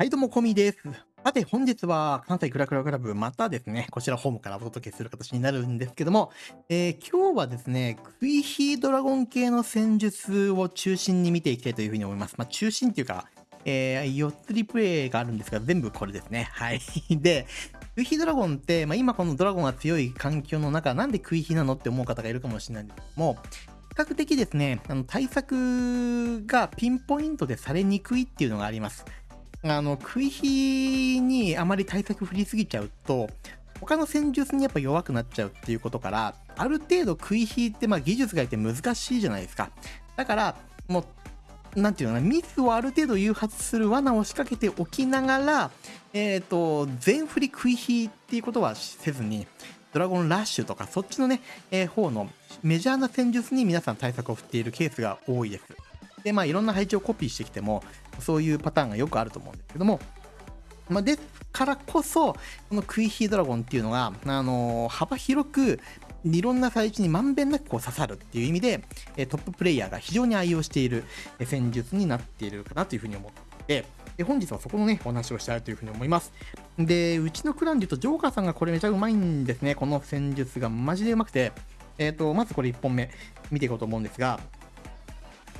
はい、どうも、コミです。さて、本日は関西クラクラクラブ、またですね、こちらホームからお届けする形になるんですけども、えー、今日はですね、クイヒードラゴン系の戦術を中心に見ていきたいというふうに思います。まあ、中心っていうか、えー、4つリプレイがあるんですが、全部これですね。はい。で、クイヒードラゴンって、まあ、今このドラゴンが強い環境の中、なんでクイヒなのって思う方がいるかもしれないんですけども、比較的ですね、あの対策がピンポイントでされにくいっていうのがあります。あの、食い火にあまり対策振りすぎちゃうと、他の戦術にやっぱ弱くなっちゃうっていうことから、ある程度食い火ってまあ技術がいて難しいじゃないですか。だから、もう、なんていうのかな、ミスをある程度誘発する罠を仕掛けておきながら、えっ、ー、と、全振り食い火っていうことはせずに、ドラゴンラッシュとか、そっちのね、えー、方のメジャーな戦術に皆さん対策を振っているケースが多いです。で、まあ、いろんな配置をコピーしてきても、そういうパターンがよくあると思うんですけども、まあ、ですからこそ、このクイヒードラゴンっていうのが、あのー、幅広く、いろんな配置にまんべんなくこう刺さるっていう意味で、トッププレイヤーが非常に愛用している戦術になっているかなというふうに思って、で本日はそこのね、お話をしたいというふうに思います。で、うちのクランで言うと、ジョーカーさんがこれめちゃうまいんですね。この戦術がマジでうまくて、えっ、ー、と、まずこれ1本目見ていこうと思うんですが、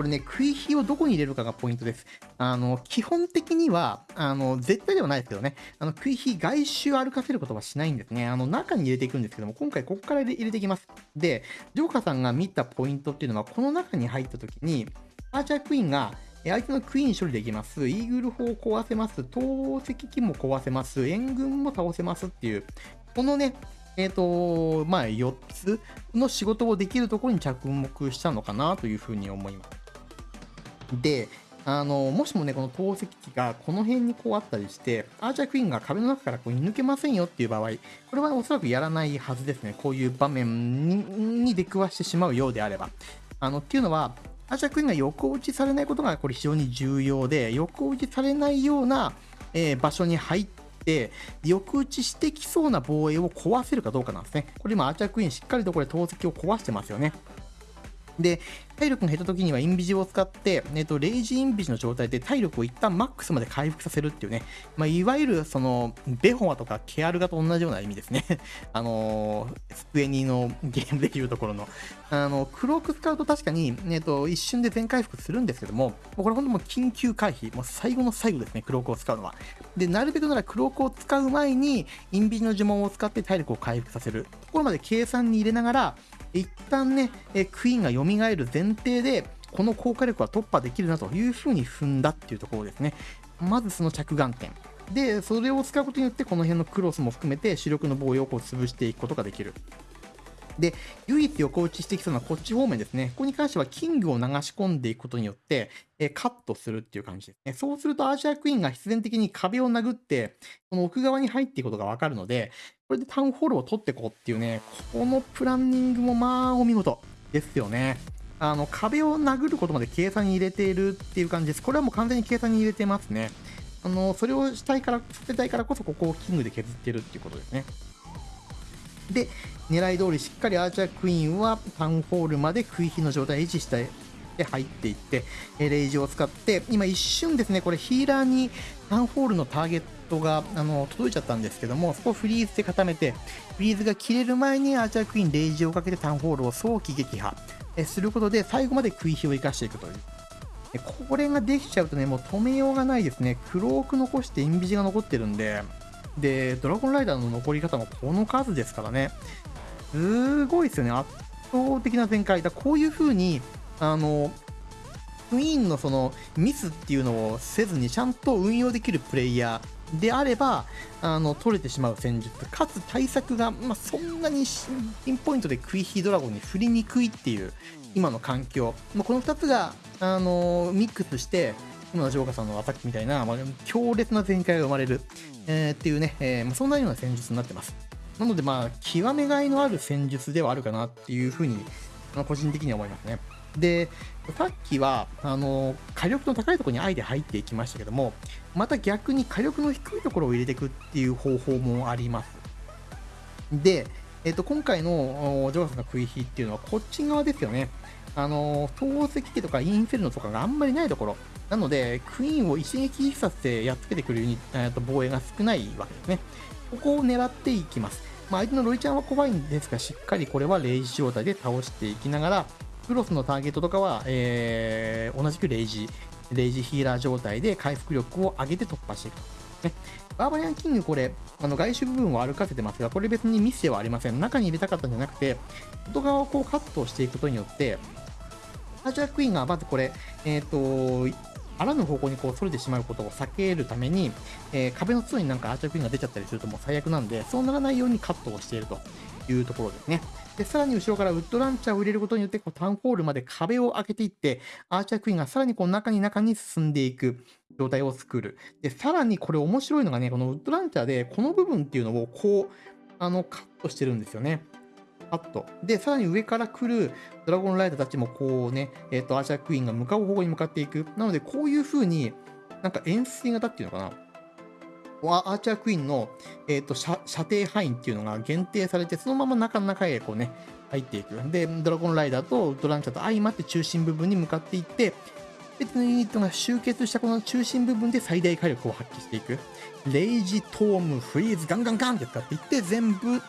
これね、食い火をどこに入れるかがポイントです。あの、基本的には、あの、絶対ではないですけどね、あの、食い火外周歩かせることはしないんですね。あの、中に入れていくんですけども、今回ここから入れていきます。で、ジョーカーさんが見たポイントっていうのは、この中に入った時に、アーチャークイーンが、相手のクイーン処理できます。イーグル砲を壊せます。投石機も壊せます。援軍も倒せますっていう、このね、えっ、ー、と、まあ、4つの仕事をできるところに着目したのかなというふうに思います。で、あのもしもね、この投石機がこの辺にこうあったりして、アーチャークイーンが壁の中からこう抜けませんよっていう場合、これはおそらくやらないはずですね。こういう場面に出くわしてしまうようであれば。あのっていうのは、アーチャークイーンが横打ちされないことがこれ非常に重要で、横打ちされないような、えー、場所に入って、横打ちしてきそうな防衛を壊せるかどうかなんですね。これ今、アーチャークイーンしっかりとこれ投石を壊してますよね。で、体力が減った時にはインビジを使って、えっと、レイジインビジの状態で体力を一旦マックスまで回復させるっていうね、まあ、いわゆるその、ベホアとかケアルガと同じような意味ですね。あのー、スクエニのゲームでいうところの、あの、クローク使うと確かに、えっと、一瞬で全回復するんですけども、これ本当もう緊急回避、もう最後の最後ですね、クロークを使うのは。で、なるべくならクロークを使う前に、インビジの呪文を使って体力を回復させるところまで計算に入れながら、一旦ね、えクイーンが蘇る前提で、この効果力は突破できるなというふうに踏んだっていうところですね。まずその着眼点。で、それを使うことによって、この辺のクロスも含めて主力の防衛をこう潰していくことができる。で、唯一横打ちしてきそうなこっち方面ですね。ここに関してはキングを流し込んでいくことによって、えカットするっていう感じですね。そうするとアーチャークイーンが必然的に壁を殴って、この奥側に入っていくことがわかるので、これでタウンホールを取っていこうっていうね、このプランニングもまあお見事ですよね。あの、壁を殴ることまで計算に入れているっていう感じです。これはもう完全に計算に入れてますね。あの、それをしたいから、させたいからこそ、ここをキングで削ってるっていうことですね。で、狙い通りしっかりアーチャークイーンはタウンホールまで食い火の状態を維持して入っていって、レイジを使って、今一瞬ですね、これヒーラーにタウンホールのターゲットがあの届いちゃったんですけども、そこをフリーズで固めて、フリーズが切れる前にアーチャークイーンレイジをかけてタウンホールを早期撃破することで、最後まで食い火を生かしていくという。これができちゃうとね、もう止めようがないですね。クローク残してインビジが残ってるんで、で、ドラゴンライダーの残り方もこの数ですからね。すごいですよね。圧倒的な展開。だこういう風に、あの、クイーンのそのミスっていうのをせずにちゃんと運用できるプレイヤーであれば、あの、取れてしまう戦術。かつ対策が、まあ、そんなにピンポイントでクイヒードラゴンに振りにくいっていう、今の環境。ま、この2つが、あのミックスして、今のジョーカーさんのアタックみたいな、まあ、強烈な展開が生まれる、えー、っていうね、えー、まあ、そんなような戦術になってます。なので、まあ、極めがいのある戦術ではあるかなっていうふうに、まあ、個人的には思いますね。で、さっきは、あの、火力の高いところにあえて入っていきましたけども、また逆に火力の低いところを入れていくっていう方法もあります。で、えっ、と、今回のジョーカーさんの食い火っていうのはこっち側ですよね。あの、透石家とかインフェルノとかがあんまりないところ。なので、クイーンを一撃必殺でやっつけてくるユニえーと防衛が少ないわけですね。ここを狙っていきます。まあ、相手のロイちゃんは怖いんですが、しっかりこれはレイジ状態で倒していきながら、クロスのターゲットとかは、えー、同じくレイジ、レイジヒーラー状態で回復力を上げて突破していくと。ね、バーバリアンキング、これ、あの外周部分を歩かせてますが、これ別にミスではありません。中に入れたかったんじゃなくて、外側をこうカットしていくことによって、アーチャークイーンがまずこれ、えっ、ー、と、あらぬ方向にこう、それてしまうことを避けるために、えー、壁の通になんかアーチャークイーンが出ちゃったりするともう最悪なんで、そうならないようにカットをしているというところですね。で、さらに後ろからウッドランチャーを入れることによって、こうタウンホールまで壁を開けていって、アーチャークイーンがさらにこう中に中に進んでいく状態を作る。で、さらにこれ面白いのがね、このウッドランチャーで、この部分っていうのをこう、あの、カットしてるんですよね。カット。で、さらに上から来るドラゴンライダーたちもこうね、えっ、ー、と、アーチャークイーンが向かう方向に向かっていく。なので、こういう風に、なんか円錐型っていうのかな。アーチャークイーンの、えーと、射射程範囲っていうのが限定されて、そのまま中の中へこうね、入っていく。で、ドラゴンライダーとドランチャーと相まって中心部分に向かっていって、別のユニットが集結したこの中心部分で最大火力を発揮していく。レイジ、トーム、フリーズ、ガンガンガンって使っていって、全部、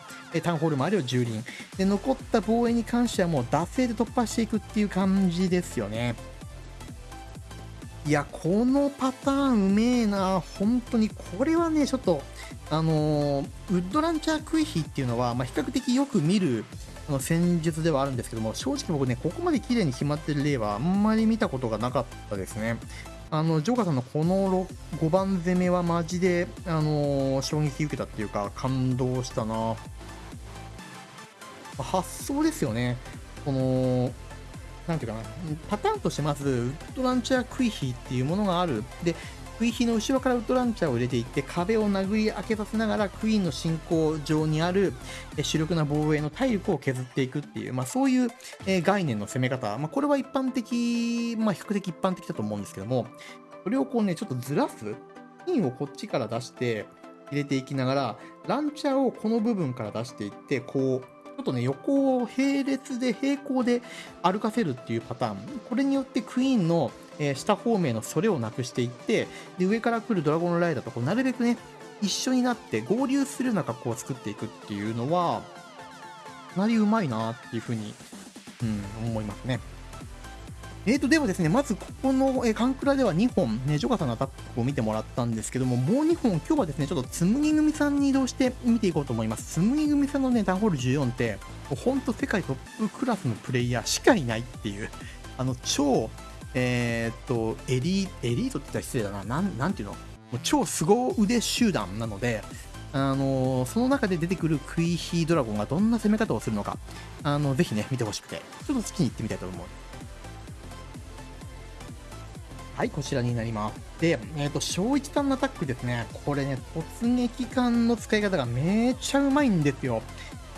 タウンホール周りを蹂躙。で、残った防衛に関してはもう惰性で突破していくっていう感じですよね。いや、このパターンうめえな。本当に、これはね、ちょっと、あのー、ウッドランチャークイヒっていうのは、まあ、比較的よく見る、の戦術ではあるんですけども、正直僕ね、ここまで綺麗に決まってる例はあんまり見たことがなかったですね。あの、ジョーカーさんのこの5番攻めはマジで、あのー、衝撃受けたっていうか、感動したな。発想ですよね。この、なんていうかな、パターンとしてまず、ウッドランチャークイヒーっていうものがある。で、クイヒの後ろからウッドランチャーを入れていって、壁を殴り開けさせながら、クイーンの進行上にある主力な防衛の体力を削っていくっていう、まあそういう概念の攻め方。まあこれは一般的、まあ比較的一般的だと思うんですけども、それをこうね、ちょっとずらす。ピンをこっちから出して、入れていきながら、ランチャーをこの部分から出していって、こう、ちょっとね、横を並列で平行で歩かせるっていうパターン。これによってクイーンの、えー、下方面のそれをなくしていって、で、上から来るドラゴンライダーとこうなるべくね、一緒になって合流するような格好を作っていくっていうのは、かなりうまいなっていうふうに、うん、思いますね。えーと、でもですね、まずここの、えー、カンクラでは2本、ね、ジョガさんのアタックを見てもらったんですけども、もう2本、今日はですね、ちょっとつむぎ組さんに移動して見ていこうと思います。つむぎ組さんのね、ダンホール14って、ほんと世界トップクラスのプレイヤーしかいないっていう、あの、超、えー、っと、エリエリートって言ったら失礼だな、なん、なんていうの？もう超凄腕集団なので、あのー、その中で出てくるクイヒードラゴンがどんな攻め方をするのか、あの、ぜひね、見てほしくて、ちょっと好きに行ってみたいと思う。はい、こちらになります。で、えっ、ー、と、小一さんのアタックですね。これね、突撃艦の使い方がめちゃうまいんですよ。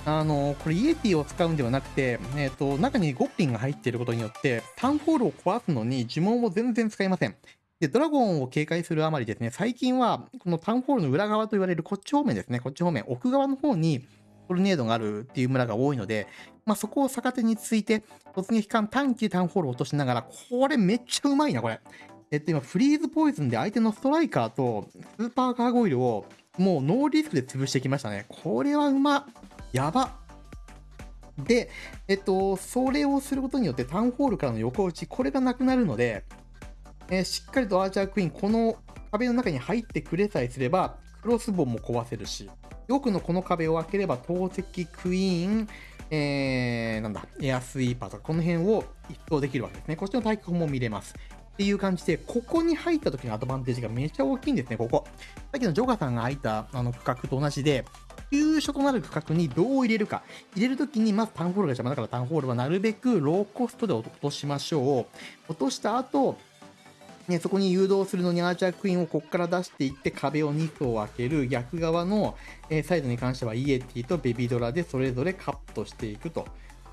あの、これイエティを使うんではなくて、えっ、ー、と、中にゴッピンが入っていることによって、タウンホールを壊すのに呪文を全然使いません。で、ドラゴンを警戒するあまりですね、最近は、このタウンホールの裏側と言われるこっち方面ですね、こっち方面、奥側の方に、トルネードがあるっていう村が多いので、まあ、そこを逆手について、突撃艦短期タウンホールを落としながら、これめっちゃうまいな、これ。えっと今、フリーズポイズンで相手のストライカーとスーパーカーゴイルをもうノーリスクで潰してきましたね。これはうまっ。やば。で、えっと、それをすることによってタウンホールからの横打ち、これがなくなるので、えー、しっかりとアーチャークイーン、この壁の中に入ってくれさえすれば、クロスボウも壊せるし、奥のこの壁を開ければ、投石クイーン、えー、なんだ、エアスイーパーとか、この辺を一掃できるわけですね。こっちの対角も見れます。っていう感じで、ここに入った時のアドバンテージがめっちゃ大きいんですね、ここ。さっきのジョガさんが入ったあの区画と同じで、急所となる区画にどう入れるか。入れるときに、まずタウンホールが邪魔だからタウンホールはなるべくローコストで落としましょう。落とした後、ね、そこに誘導するのにアーチャークイーンをここから出していって壁を2層開ける逆側の、えサイドに関してはイエティとベビドラでそれぞれカットしていくと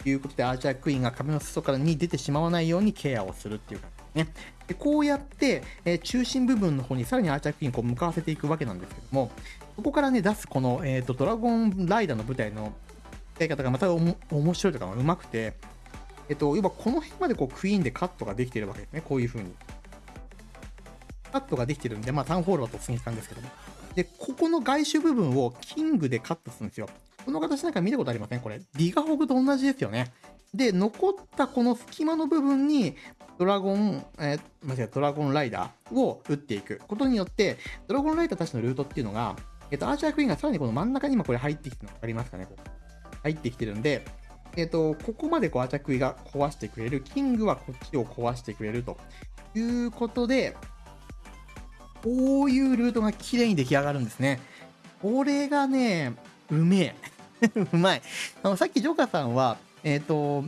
いうことでアーチャークイーンが壁の外からに出てしまわないようにケアをするっていう感じね。でこうやって、えー、中心部分の方にさらにアーチャークイーンこう向かわせていくわけなんですけども、ここからね、出すこの、えーと、ドラゴンライダーの舞台の使い方がまたおも面白いとかうまくて、えっと、要はこの辺までこうクイーンでカットができてるわけですね。こういう風に。カットができてるんで、まあ、タウンホールは突撃感ですけども。で、ここの外周部分をキングでカットするんですよ。この形なんか見たことありません？これ。ディガホグと同じですよね。で、残ったこの隙間の部分に、ドラゴン、えー、間違えドラゴンライダーを打っていくことによって、ドラゴンライダーたちのルートっていうのが、えっ、と、アーチャークイーンがさらにこの真ん中に今これ入ってきてるの分かりますかねこう入ってきてるんで、えっ、と、ここまでこうアーチャークイーンが壊してくれる、キングはこっちを壊してくれるということで、こういうルートが綺麗に出来上がるんですね。これがね、うめえ。うまい。あの、さっきジョーカーさんは、えっ、ー、と、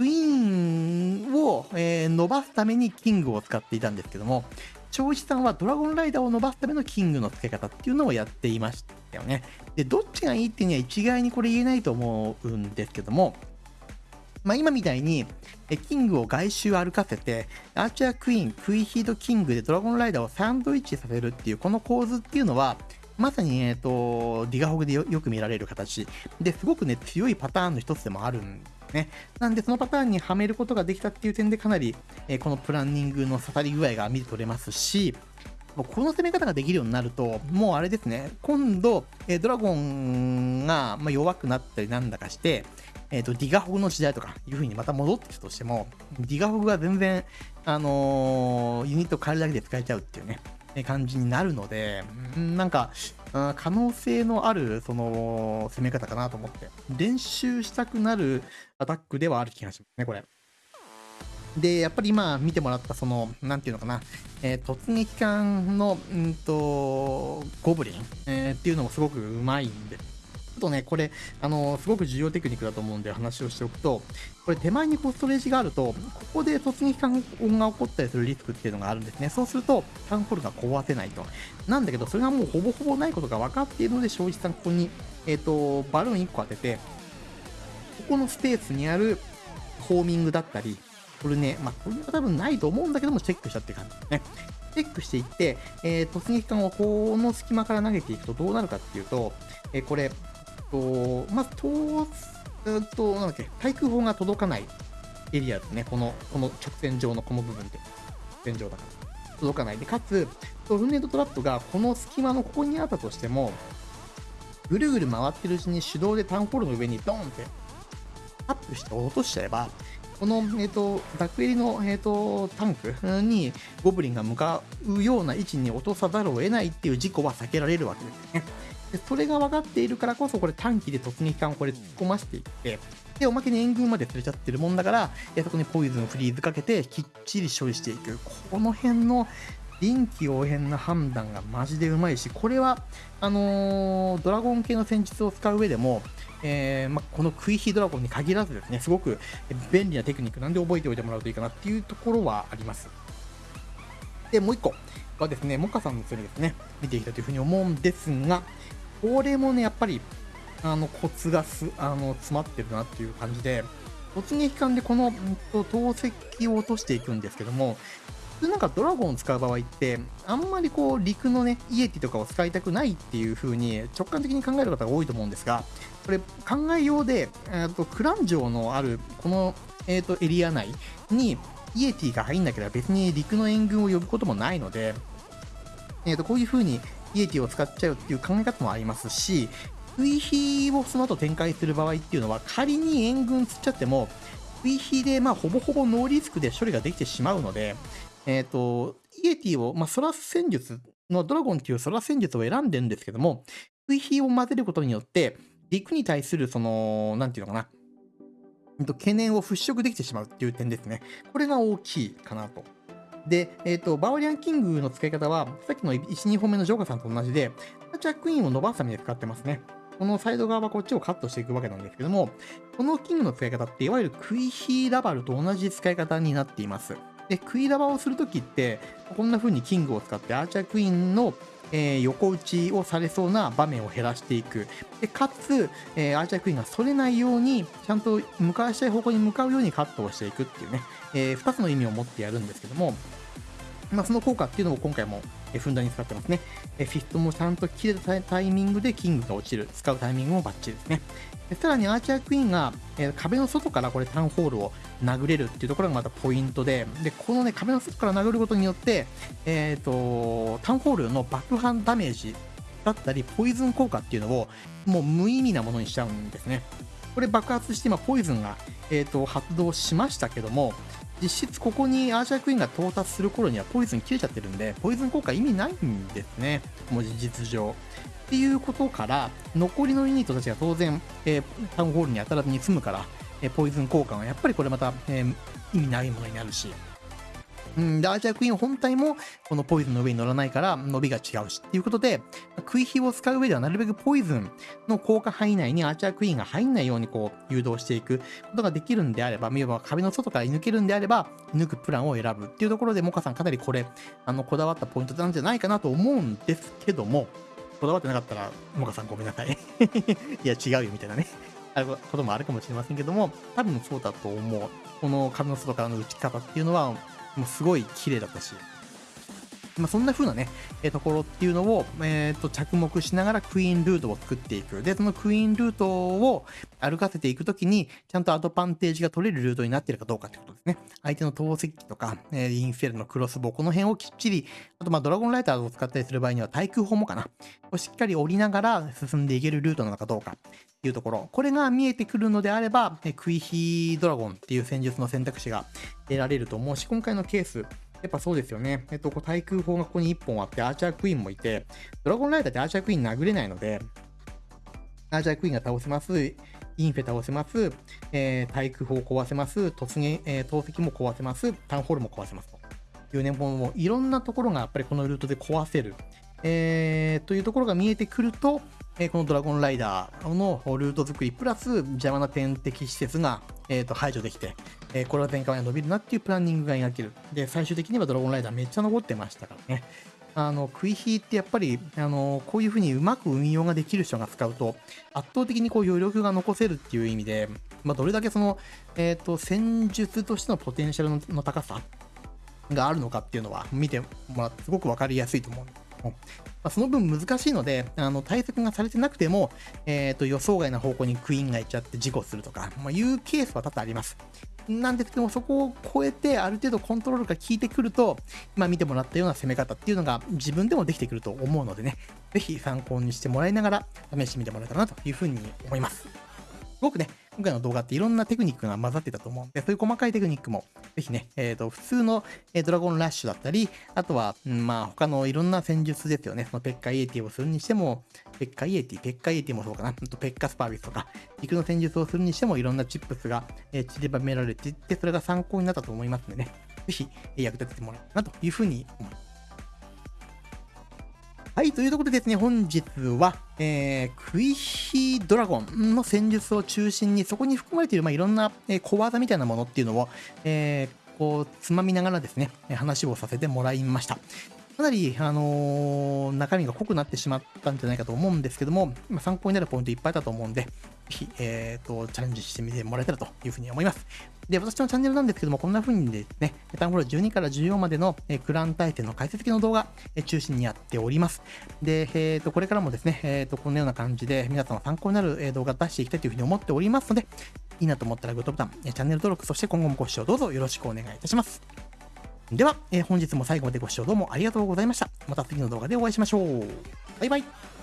ウィンを、えー、伸ばすためにキングを使っていたんですけども、長一さんはドラゴンライダーを伸ばすためのキングの付け方っていうのをやっていましたよね。で、どっちがいいっていうには一概にこれ言えないと思うんですけども、まあ、今みたいに、キングを外周歩かせて、アーチャークイーン、クイヒードキングでドラゴンライダーをサンドイッチさせるっていう、この構図っていうのは、まさに、えっ、ー、と、ディガホグでよく見られる形で、すごくね、強いパターンの一つでもあるんね。なんで、そのパターンにはめることができたっていう点で、かなり、え、このプランニングの刺さり具合が見て取れますし、この攻め方ができるようになると、もうあれですね、今度、え、ドラゴンが、ま、弱くなったりなんだかして、えっ、ー、と、ディガホグの時代とかいう風にまた戻ってきたとしても、ディガホグは全然、あのー、ユニット変えるだけで使えちゃうっていうね、感じになるので、なんか、可能性のある、その、攻め方かなと思って、練習したくなるアタックではある気がしますね、これ。で、やっぱり今見てもらった、その、なんていうのかな、えー、突撃艦の、うんと、ゴブリン、えー、っていうのもすごくうまいんでとね、これ、あのすごく重要テクニックだと思うんで話をしておくと、これ手前にコストレージがあると、ここで突撃感音が起こったりするリスクっていうのがあるんですね。そうすると、タウンホールが壊せないと。なんだけど、それがもうほぼほぼないことが分かっているので、正直さんここに、えっ、ー、と、バルーン1個当てて、ここのスペースにあるホーミングだったり、これね、まあ、これは多分ないと思うんだけども、チェックしたって感じですね。チェックしていって、えー、突撃艦をこの隙間から投げていくとどうなるかっていうと、えー、これ、と、まず、と、えっと、なんだっけ、対空砲が届かないエリアですね。この、この直線上のこの部分で。直線上だから。届かない。で、かつ、トルネードトラップがこの隙間のここにあったとしても、ぐるぐる回ってるうちに手動でタウンホールの上にドーンってタップして落としちゃえば、この、えっ、ー、と、ダクエリの、えっ、ー、と、タンクにゴブリンが向かうような位置に落とさざるを得ないっていう事故は避けられるわけですね。でそれが分かっているからこそ、これ短期で突撃艦をこれ突っ込ませていって、で、おまけに援軍まで連れちゃってるもんだから、そこにポイズン、フリーズかけて、きっちり処理していく。この辺の臨機応変な判断がマジでうまいし、これは、あのー、ドラゴン系の戦術を使う上でも、えー、まこのクイヒドラゴンに限らずですね、すごく便利なテクニックなんで覚えておいてもらうといいかなっていうところはあります。で、もう一個はですね、モカさんの釣りですね、見ていきたいというふうに思うんですが、これもね、やっぱり、あの、コツがす、あの、詰まってるなっていう感じで、突撃艦でこの、と、投石を落としていくんですけども、普通なんかドラゴンを使う場合って、あんまりこう、陸のね、イエティとかを使いたくないっていう風に直感的に考える方が多いと思うんですが、これ考えようで、えーと、クラン城のあるこの、えーと、エリア内にイエティが入んなければ別に陸の援軍を呼ぶこともないので、えーとこういう風にイエティを使っちゃうっていう考え方もありますし、追肥をその後展開する場合っていうのは、仮に援軍釣っちゃっても、追肥でまあほぼほぼノーリスクで処理ができてしまうので、えっ、ー、と、イエティを、まあ、空戦術のドラゴンっていうソラ戦術を選んでるんですけども、追肥を混ぜることによって、陸に対するその、なんていうのかな、懸念を払拭できてしまうっていう点ですね。これが大きいかなとで、えっ、ー、と、バーリアンキングの使い方は、さっきの1、2本目のジョーカーさんと同じで、ジャックイーンを伸ばすために使ってますね。このサイド側はこっちをカットしていくわけなんですけども、このキングの使い方って、いわゆるクイヒーラバルと同じ使い方になっています。で、クイラバをするときって、こんな風にキングを使ってアーチャークイーンのえー、横打ちをされそうな場面を減らしていく。でかつ、えー、アーチャークイーンがそれないように、ちゃんと向かわしたい方向に向かうようにカットをしていくっていうね、えー、2つの意味を持ってやるんですけども、まあ、その効果っていうのを今回もふんだんに使ってますね。フィストもちゃんと切れたタイミングでキングが落ちる。使うタイミングもバッチリですね。さらにアーチャークイーンが、壁の外からこれタウンホールを殴れるっていうところがまたポイントで、で、このね、壁の外から殴ることによって、えっ、ー、と、タウンホールの爆破ダメージだったり、ポイズン効果っていうのを、もう無意味なものにしちゃうんですね。これ爆発して今、ポイズンが、えーと、発動しましたけども、実質ここにアーシャークイーンが到達する頃にはポイズン切れちゃってるんで、ポイズン効果意味ないんですね。もう事実上。っていうことから、残りのユニットたちが当然、えー、タウンホールに当たらずに済むから、えー、ポイズン交換はやっぱりこれまた、えー、意味ないものになるし、うん、で、アーチャークイーン本体もこのポイズンの上に乗らないから伸びが違うしっていうことで、クイヒを使う上ではなるべくポイズンの効果範囲内にアーチャークイーンが入んないようにこう誘導していくことができるんであれば、見れば壁の外から抜けるんであれば、抜くプランを選ぶっていうところで、モカさんかなりこれ、あの、こだわったポイントなんじゃないかなと思うんですけども、こだわってなかったら、モカさんごめんなさい。いや、違うよみたいなね。あることもあるかもしれませんけども、多分そうだと思う。この壁の外からの打ち方っていうのは、もうすごい綺麗だったし、まあ、そんな風なね、えー、ところっていうのを、えー、と着目しながらクイーンルートを作っていく。で、そのクイーンルートを歩かせていくときに、ちゃんとアドバンテージが取れるルートになっているかどうかってことですね。相手の投石機とか、えー、インフェルのクロスボウ、この辺をきっちり、あとまあドラゴンライターを使ったりする場合には対空砲もかな。をしっかり降りながら進んでいけるルートなのかどうかっていうところ。これが見えてくるのであれば、えクイヒードラゴンっていう戦術の選択肢が得られると思うし、今回のケース、やっぱそうですよね。えっと、こう対空砲がここに1本あって、アーチャークイーンもいて、ドラゴンライダーってアーチャークイーン殴れないので、アーチャークイーンが倒せます、インフェ倒せます、えー、対空砲壊せます、突撃、えー、投石も壊せます、タウンホールも壊せますと。いうね、もういろんなところがやっぱりこのルートで壊せる。えー、というところが見えてくると、えー、このドラゴンライダーのルート作り、プラス邪魔な天敵施設が、えー、と排除できて、えー、これは前回は伸びるなっていうプランニングが描ける。で、最終的にはドラゴンライダーめっちゃ残ってましたからね。あの、食い火ってやっぱり、あの、こういう風にうまく運用ができる人が使うと、圧倒的にこう余力が残せるっていう意味で、まあ、どれだけその、えっ、ー、と、戦術としてのポテンシャルの高さがあるのかっていうのは、見てもらってすごくわかりやすいと思うんですまあ、その分難しいので、あの対策がされてなくても、えーと、予想外な方向にクイーンが行っちゃって事故するとか、まあ、いうケースは多々あります。なんですけども、そこを超えて、ある程度コントロールが効いてくると、今見てもらったような攻め方っていうのが自分でもできてくると思うのでね、ぜひ参考にしてもらいながら試してみてもらえたらなというふうに思います。すごくね、今回の動画っていろんなテクニックが混ざってたと思うんで、そういう細かいテクニックも、ぜひね、えっ、ー、と、普通の、えドラゴンラッシュだったり、あとは、うん、まあ、他のいろんな戦術ですよね。そのペッカイエティをするにしても、ペッカイエティ、ペッカイエティもそうかな。とペッカスパービスとか、陸の戦術をするにしても、いろんなチップスが、え、散りばめられていって、それが参考になったと思いますのでね、ぜひ、役立ててもらえたらなというふうに思います。はい、というところでですね、本日は、えー、クイヒードラゴンの戦術を中心に、そこに含まれている、まあ、いろんな、え、小技みたいなものっていうのを、えー、こう、つまみながらですね、話をさせてもらいました。かなり、あのー、中身が濃くなってしまったんじゃないかと思うんですけども、今参考になるポイントいっぱいだと思うんで、え、ー、と、チャレンジしてみてもらえたらというふうに思います。で、私のチャンネルなんですけども、こんな風にですね、タウンホー12から14までの、えクラン対戦の解説系の動画、え中心にやっております。で、えっ、ー、と、これからもですね、えっ、と、このような感じで皆さんの参考になる、え動画出していきたいというふうに思っておりますので、いいなと思ったらグッドボタン、チャンネル登録、そして今後もご視聴どうぞよろしくお願いいたします。では、え、本日も最後までご視聴どうもありがとうございました。また次の動画でお会いしましょう。バイバイ。